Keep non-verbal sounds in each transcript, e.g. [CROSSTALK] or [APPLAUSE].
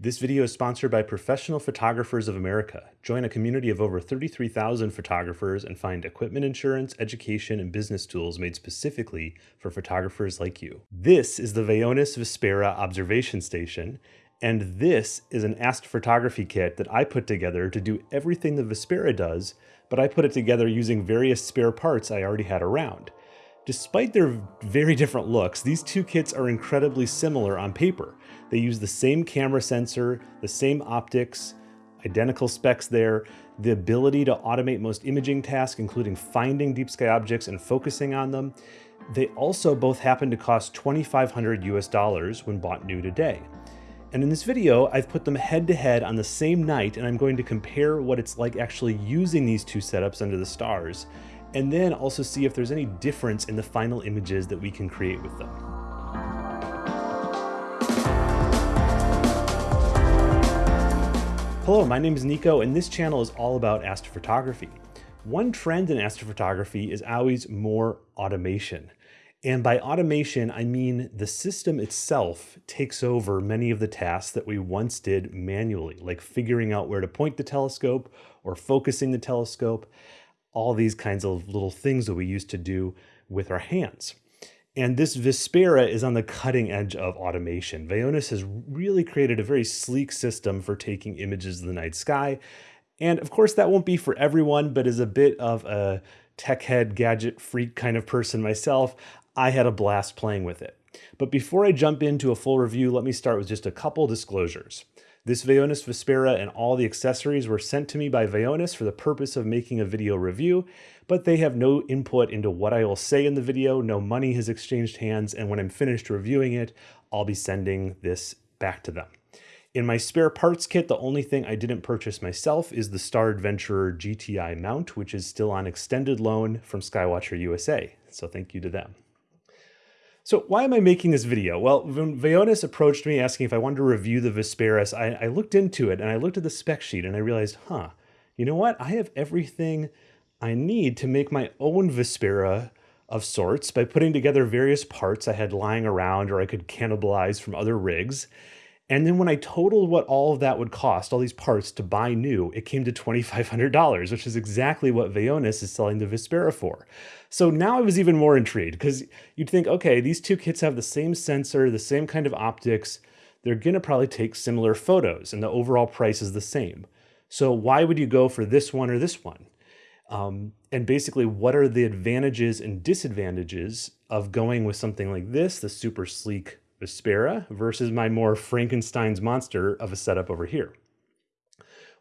This video is sponsored by Professional Photographers of America. Join a community of over 33,000 photographers and find equipment insurance, education, and business tools made specifically for photographers like you. This is the Vaonis Vespera Observation Station, and this is an astrophotography kit that I put together to do everything the Vespera does, but I put it together using various spare parts I already had around. Despite their very different looks, these two kits are incredibly similar on paper. They use the same camera sensor, the same optics, identical specs there, the ability to automate most imaging tasks, including finding deep sky objects and focusing on them. They also both happen to cost 2,500 US dollars when bought new today. And in this video, I've put them head to head on the same night and I'm going to compare what it's like actually using these two setups under the stars, and then also see if there's any difference in the final images that we can create with them. Hello, my name is Nico and this channel is all about astrophotography. One trend in astrophotography is always more automation. And by automation, I mean the system itself takes over many of the tasks that we once did manually, like figuring out where to point the telescope or focusing the telescope, all these kinds of little things that we used to do with our hands. And this Vespera is on the cutting edge of automation. Vaonis has really created a very sleek system for taking images of the night sky. And of course, that won't be for everyone, but as a bit of a tech head, gadget freak kind of person myself, I had a blast playing with it. But before I jump into a full review, let me start with just a couple disclosures. This Vaonis Vespera and all the accessories were sent to me by Vaonis for the purpose of making a video review, but they have no input into what I will say in the video, no money has exchanged hands, and when I'm finished reviewing it, I'll be sending this back to them. In my spare parts kit, the only thing I didn't purchase myself is the Star Adventurer GTI mount, which is still on extended loan from Skywatcher USA. So thank you to them. So why am I making this video? Well, when Vaonis approached me asking if I wanted to review the Vesperis, I, I looked into it and I looked at the spec sheet and I realized, huh, you know what? I have everything I need to make my own Vespera of sorts by putting together various parts I had lying around or I could cannibalize from other rigs. And then when I totaled what all of that would cost, all these parts to buy new, it came to $2,500, which is exactly what Vaonis is selling the Vespera for. So now I was even more intrigued because you'd think, okay, these two kits have the same sensor, the same kind of optics. They're gonna probably take similar photos and the overall price is the same. So why would you go for this one or this one? Um, and basically, what are the advantages and disadvantages of going with something like this, the super sleek Vespera versus my more Frankenstein's monster of a setup over here.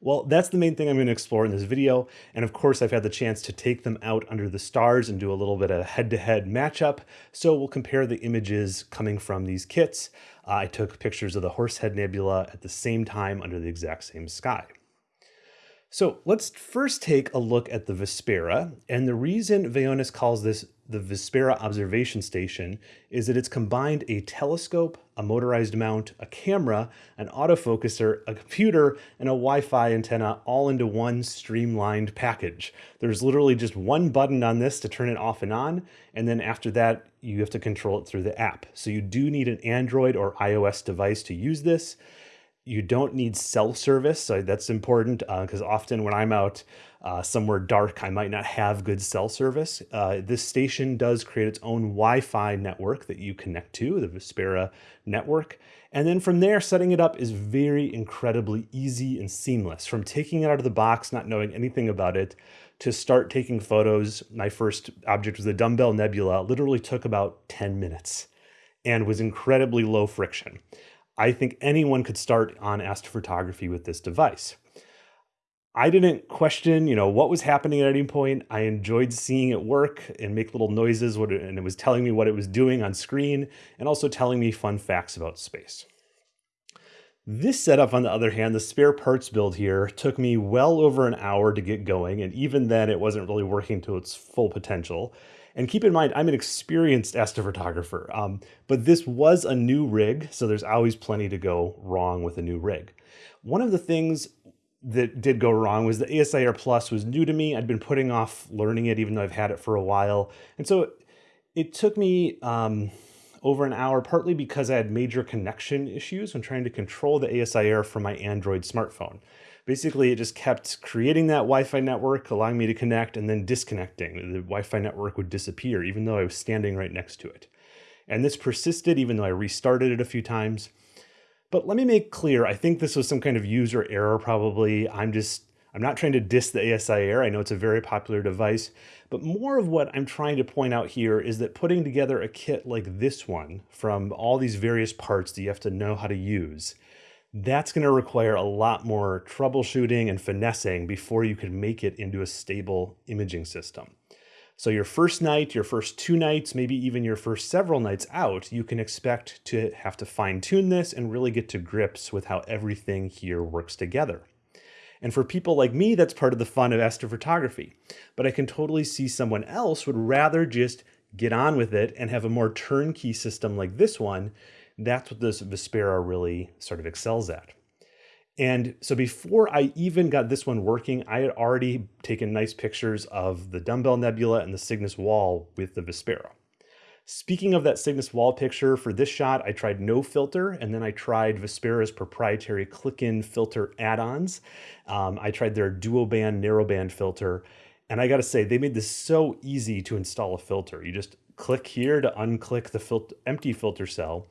Well, that's the main thing I'm going to explore in this video. And of course, I've had the chance to take them out under the stars and do a little bit of head-to-head -head matchup. So we'll compare the images coming from these kits. Uh, I took pictures of the Horsehead Nebula at the same time under the exact same sky. So let's first take a look at the Vespera. And the reason Vaonis calls this the Vespera observation station is that it's combined a telescope, a motorized mount, a camera, an autofocuser, a computer, and a Wi-Fi antenna all into one streamlined package. There's literally just one button on this to turn it off and on, and then after that, you have to control it through the app. So you do need an Android or iOS device to use this. You don't need cell service, so that's important because uh, often when I'm out uh, somewhere dark, I might not have good cell service. Uh, this station does create its own Wi-Fi network that you connect to, the Vespera network. And then from there, setting it up is very incredibly easy and seamless. From taking it out of the box, not knowing anything about it, to start taking photos, my first object was the Dumbbell Nebula, literally took about 10 minutes and was incredibly low friction. I think anyone could start on astrophotography with this device. I didn't question, you know, what was happening at any point. I enjoyed seeing it work and make little noises and it was telling me what it was doing on screen and also telling me fun facts about space. This setup, on the other hand, the spare parts build here, took me well over an hour to get going, and even then it wasn't really working to its full potential. And keep in mind, I'm an experienced astrophotographer, um, but this was a new rig, so there's always plenty to go wrong with a new rig. One of the things that did go wrong was the ASI Air Plus was new to me. I'd been putting off learning it, even though I've had it for a while. And so it took me um, over an hour, partly because I had major connection issues when trying to control the ASI Air from my Android smartphone. Basically, it just kept creating that Wi-Fi network, allowing me to connect, and then disconnecting. The Wi-Fi network would disappear, even though I was standing right next to it. And this persisted even though I restarted it a few times. But let me make clear, I think this was some kind of user error probably. I'm just I'm not trying to diss the ASI Air. I know it's a very popular device, but more of what I'm trying to point out here is that putting together a kit like this one from all these various parts that you have to know how to use, that's going to require a lot more troubleshooting and finessing before you can make it into a stable imaging system. So your first night, your first two nights, maybe even your first several nights out, you can expect to have to fine tune this and really get to grips with how everything here works together. And for people like me, that's part of the fun of astrophotography. But I can totally see someone else would rather just get on with it and have a more turnkey system like this one. That's what this Vespera really sort of excels at. And so before I even got this one working, I had already taken nice pictures of the Dumbbell Nebula and the Cygnus Wall with the Vespera. Speaking of that Cygnus wall picture, for this shot, I tried no filter, and then I tried Vespera's proprietary click-in filter add-ons. Um, I tried their duo-band, narrow-band filter, and I gotta say, they made this so easy to install a filter. You just click here to unclick the fil empty filter cell.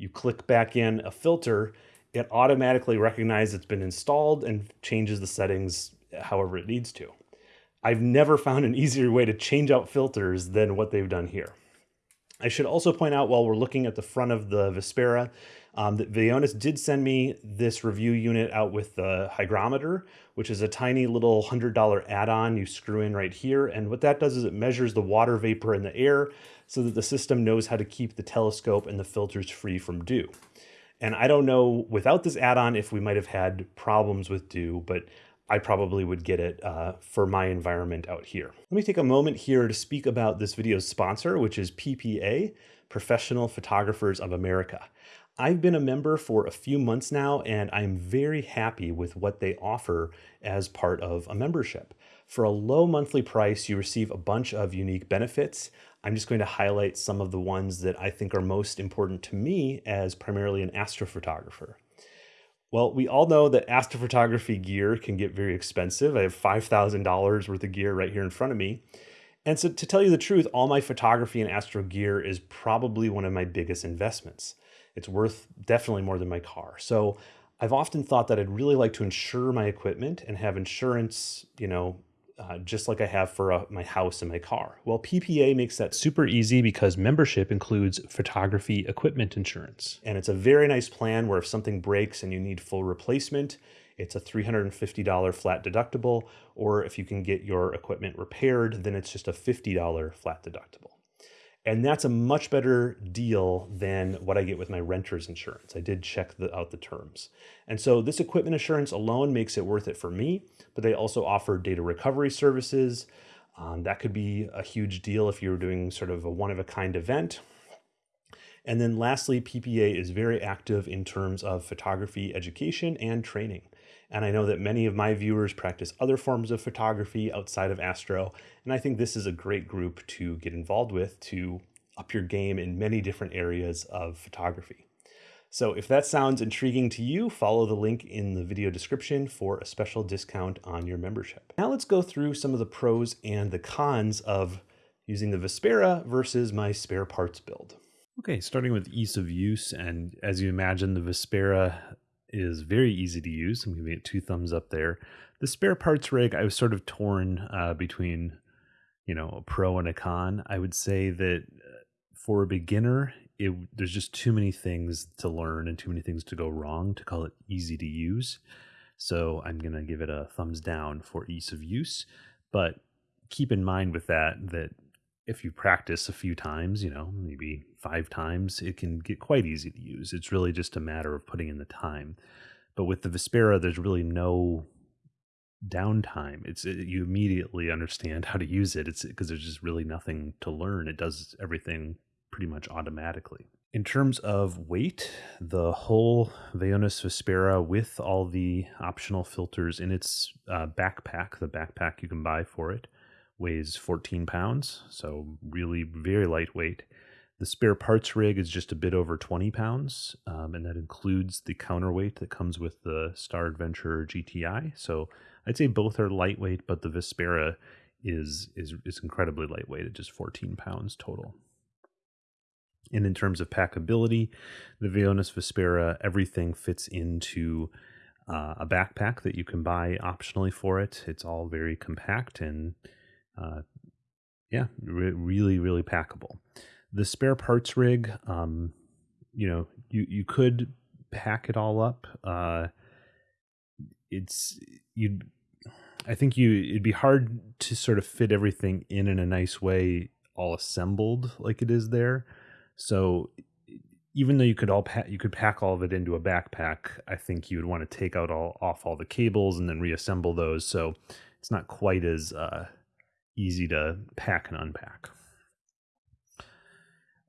You click back in a filter, it automatically recognizes it's been installed and changes the settings however it needs to. I've never found an [LAUGHS] easier way to change out filters than what they've done here. I should also point out while we're looking at the front of the Vespera, um, that Vaonis did send me this review unit out with the hygrometer, which is a tiny little $100 add-on you screw in right here. And what that does is it measures the water vapor in the air so that the system knows how to keep the telescope and the filters free from dew. And I don't know without this add-on if we might have had problems with dew, but I probably would get it uh, for my environment out here. Let me take a moment here to speak about this video's sponsor, which is PPA, Professional Photographers of America. I've been a member for a few months now, and I'm very happy with what they offer as part of a membership. For a low monthly price, you receive a bunch of unique benefits. I'm just going to highlight some of the ones that I think are most important to me as primarily an astrophotographer. Well, we all know that astrophotography gear can get very expensive. I have $5,000 worth of gear right here in front of me. And so to tell you the truth, all my photography and astro gear is probably one of my biggest investments. It's worth definitely more than my car. So I've often thought that I'd really like to insure my equipment and have insurance, you know, uh, just like I have for uh, my house and my car. Well, PPA makes that super easy because membership includes photography equipment insurance. And it's a very nice plan where if something breaks and you need full replacement, it's a $350 flat deductible, or if you can get your equipment repaired, then it's just a $50 flat deductible. And that's a much better deal than what I get with my renter's insurance. I did check the, out the terms. And so this equipment insurance alone makes it worth it for me, but they also offer data recovery services. Um, that could be a huge deal if you're doing sort of a one of a kind event. And then lastly, PPA is very active in terms of photography education and training. And I know that many of my viewers practice other forms of photography outside of Astro. And I think this is a great group to get involved with to up your game in many different areas of photography. So if that sounds intriguing to you, follow the link in the video description for a special discount on your membership. Now let's go through some of the pros and the cons of using the Vespera versus my spare parts build. Okay, starting with ease of use, and as you imagine, the Vespera is very easy to use. I'm giving it two thumbs up there. The spare parts rig, I was sort of torn uh, between, you know, a pro and a con. I would say that uh, for a beginner, it, there's just too many things to learn and too many things to go wrong to call it easy to use. So I'm going to give it a thumbs down for ease of use. But keep in mind with that, that if you practice a few times, you know, maybe five times, it can get quite easy to use. It's really just a matter of putting in the time. But with the Vespera, there's really no downtime. It's it, you immediately understand how to use it. It's because there's just really nothing to learn. It does everything pretty much automatically. In terms of weight, the whole Vaonis Vespera with all the optional filters in its uh, backpack, the backpack you can buy for it, weighs 14 pounds, so really very lightweight. The spare parts rig is just a bit over 20 pounds, um, and that includes the counterweight that comes with the Star Adventurer GTI. So I'd say both are lightweight, but the Vespera is is is incredibly lightweight at just 14 pounds total. And in terms of packability, the Vaonis Vespera, everything fits into uh, a backpack that you can buy optionally for it. It's all very compact and, uh, yeah, re- really, really packable. The spare parts rig, um, you know, you you could pack it all up. Uh, it's you. I think you it'd be hard to sort of fit everything in in a nice way, all assembled like it is there. So even though you could all pack, you could pack all of it into a backpack, I think you would want to take out all off all the cables and then reassemble those. So it's not quite as uh, easy to pack and unpack.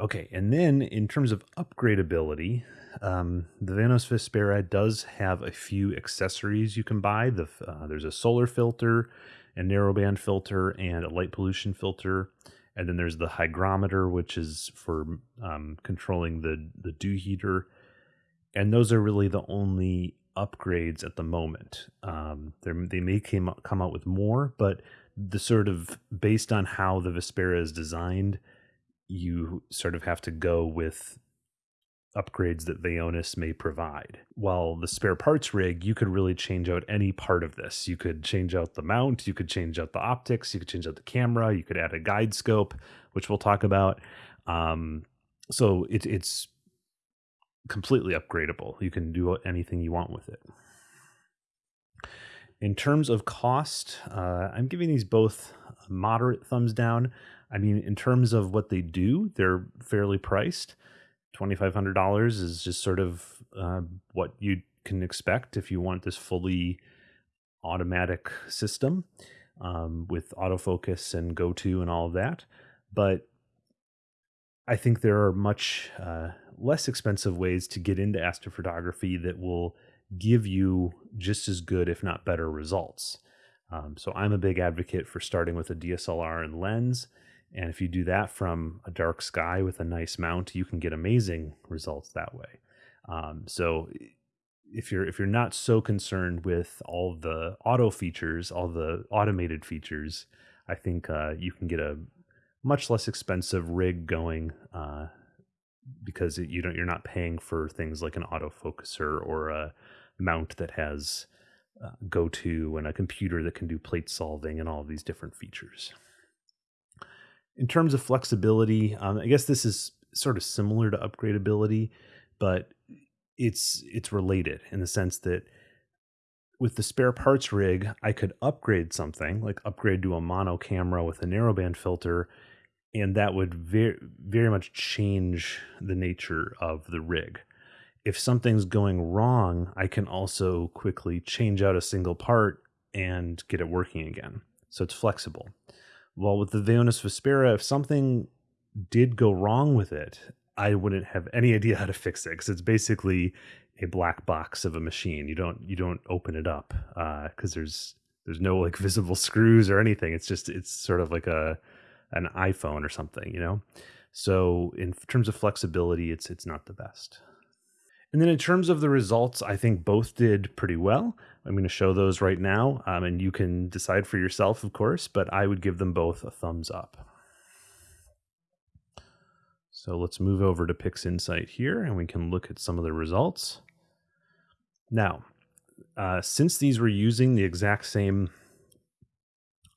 Okay, and then in terms of upgradability, um, the Vaonis Vespera does have a few accessories you can buy. The uh, there's a solar filter, a narrowband filter, and a light pollution filter and then there's the hygrometer, which is for um, controlling the the dew heater, and those are really the only upgrades at the moment. Um, they may came, come out with more, but the sort of based on how the Vespera is designed, you sort of have to go with upgrades that Vaonis may provide. While the spare parts rig, you could really change out any part of this. You could change out the mount, you could change out the optics, you could change out the camera, you could add a guide scope, which we'll talk about. Um, so it, it's completely upgradable. You can do anything you want with it. In terms of cost, uh, I'm giving these both moderate thumbs down. I mean, in terms of what they do, they're fairly priced. $2,500 is just sort of uh, what you can expect if you want this fully automatic system um, with autofocus and go to and all of that. But I think there are much uh, less expensive ways to get into astrophotography that will give you just as good, if not better, results. Um, so I'm a big advocate for starting with a DSLR and lens and if you do that from a dark sky with a nice mount, you can get amazing results that way. Um, so if you're if you're not so concerned with all the auto features, all the automated features, I think uh, you can get a much less expensive rig going uh, because you don't you're not paying for things like an autofocuser or a mount that has uh, go to and a computer that can do plate solving and all of these different features. In terms of flexibility, um, I guess this is sort of similar to upgradability, but it's it's related in the sense that with the spare parts rig, I could upgrade something like upgrade to a mono camera with a narrowband filter, and that would very very much change the nature of the rig. If something's going wrong, I can also quickly change out a single part and get it working again. So it's flexible. Well, with the Vaonis Vespera, if something did go wrong with it, I wouldn't have any idea how to fix it because it's basically a black box of a machine. You don't you don't open it up because uh, there's there's no like [LAUGHS] visible screws or anything. It's just it's sort of like a an iPhone or something, you know. So in terms of flexibility, it's it's not the best. And then in terms of the results, I think both did pretty well. I'm going to show those right now, um, and you can decide for yourself, of course, but I would give them both a thumbs up. So let's move over to PixInsight here, and we can look at some of the results. Now, uh, since these were using the exact same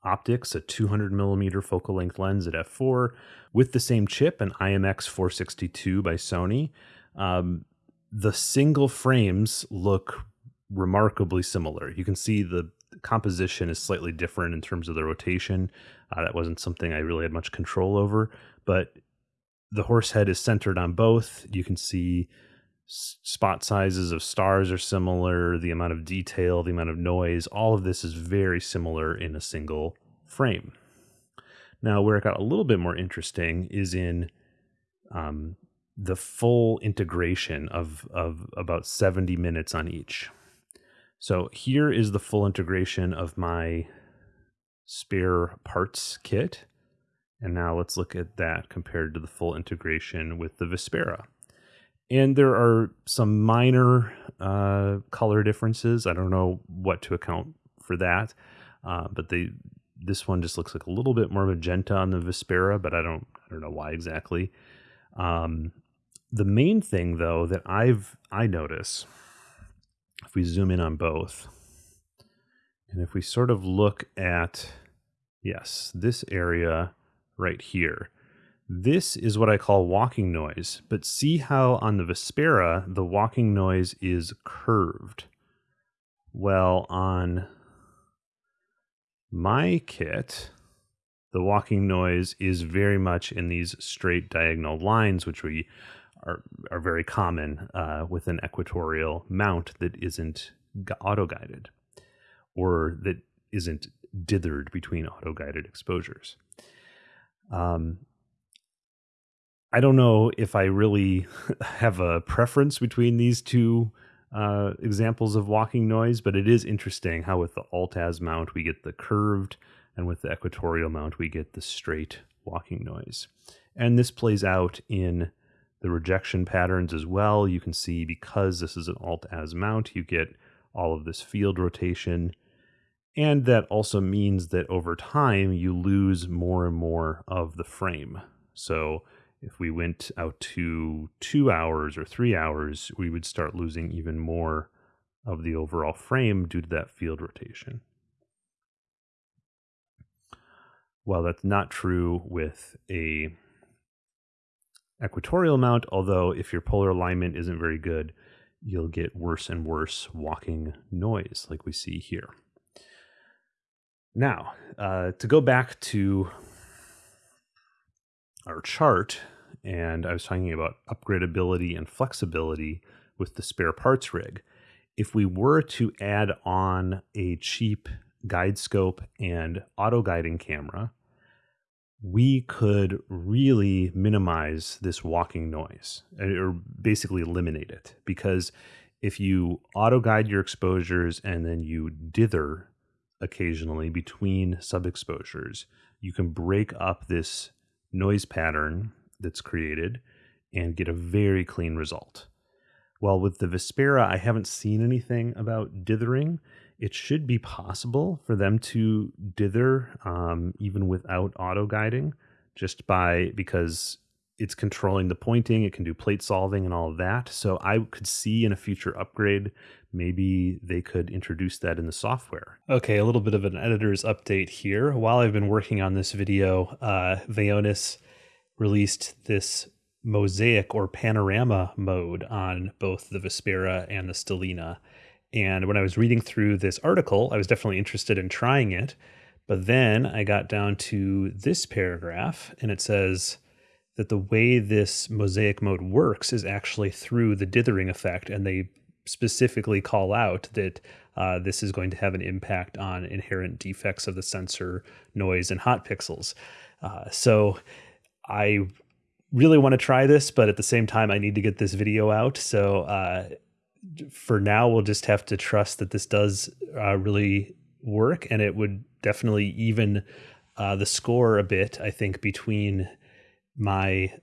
optics, a 200 millimeter focal length lens at f4 with the same chip, an IMX 462 by Sony, um, the single frames look remarkably similar. You can see the composition is slightly different in terms of the rotation. Uh, that wasn't something I really had much control over, but the horse head is centered on both. You can see spot sizes of stars are similar, the amount of detail, the amount of noise, all of this is very similar in a single frame. Now, where it got a little bit more interesting is in um, the full integration of, of about 70 minutes on each. So here is the full integration of my spare parts kit. And now let's look at that compared to the full integration with the Vespera. And there are some minor uh, color differences. I don't know what to account for that, uh, but they this one just looks like a little bit more magenta on the Vespera, but I don't I don't know why exactly. Um, the main thing though that I've I notice if we zoom in on both, and if we sort of look at yes this area right here this is what I call walking noise, but see how on the Vespera, the walking noise is curved. Well, on my kit, the walking noise is very much in these straight diagonal lines, which we are, are very common uh, with an equatorial mount that isn't auto-guided or that isn't dithered between auto-guided exposures. Um, I don't know if I really [LAUGHS] have a preference between these two uh, examples of walking noise, but it is interesting how with the Altaz mount we get the curved, and with the equatorial mount we get the straight walking noise. And this plays out in the rejection patterns as well. You can see because this is an Altaz mount, you get all of this field rotation. And that also means that over time you lose more and more of the frame. So if we went out to two hours or three hours, we would start losing even more of the overall frame due to that field rotation. Well, that's not true with a equatorial mount, although if your polar alignment isn't very good, you'll get worse and worse walking noise like we see here. Now, uh, to go back to our chart, and I was talking about upgradability and flexibility with the spare parts rig. If we were to add on a cheap guide scope and auto guiding camera, we could really minimize this walking noise eh, or basically eliminate it because if you auto guide your exposures and then you dither occasionally between sub exposures, you can break up this noise pattern that's created and get a very clean result. While with the Vespera, I haven't seen anything about dithering. It should be possible for them to dither um, even without auto guiding, just by because it's controlling the pointing, it can do plate solving and all of that. So I could see in a future upgrade, maybe they could introduce that in the software. Okay, a little bit of an editor's update here. While I've been working on this video, uh, Vaonis released this mosaic or panorama mode on both the vespera and the Stellina. And when I was reading through this article, I was definitely interested in trying it. But then I got down to this paragraph, and it says that the way this mosaic mode works is actually through the dithering effect. And they specifically call out that uh, this is going to have an impact on inherent defects of the sensor, noise, and hot pixels. Uh, so I really want to try this, but at the same time, I need to get this video out. So uh, for now, we'll just have to trust that this does uh, really work, and it would definitely even uh, the score a bit. I think between my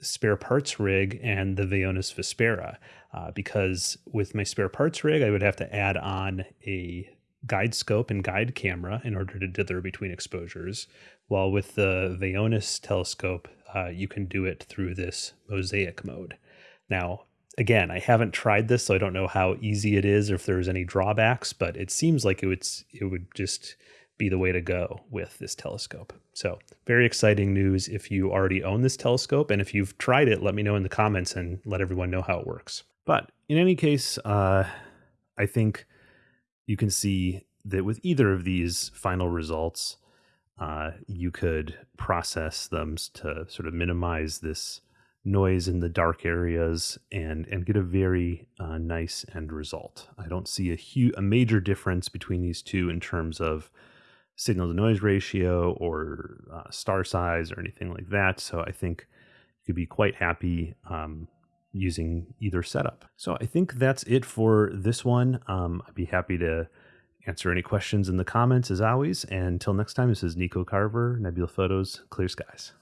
spare parts rig and the Vaonis Vespera, uh, because with my spare parts rig, I would have to add on a guide scope and guide camera in order to dither between exposures. While with the Vaonis telescope, uh, you can do it through this mosaic mode. Now, again, I haven't tried this, so I don't know how easy it is or if there's any drawbacks, but it seems like it would, it would just be the way to go with this telescope. So, very exciting news if you already own this telescope. And if you've tried it, let me know in the comments and let everyone know how it works. But in any case, uh, I think you can see that with either of these final results, uh, you could process them to sort of minimize this noise in the dark areas and and get a very uh, nice end result. I don't see a huge a major difference between these two in terms of signal to noise ratio or uh, star size or anything like that. So I think you could be quite happy um, using either setup. So I think that's it for this one. Um, I'd be happy to answer any questions in the comments as always. And until next time, this is Nico Carver, Nebula Photos, Clear Skies.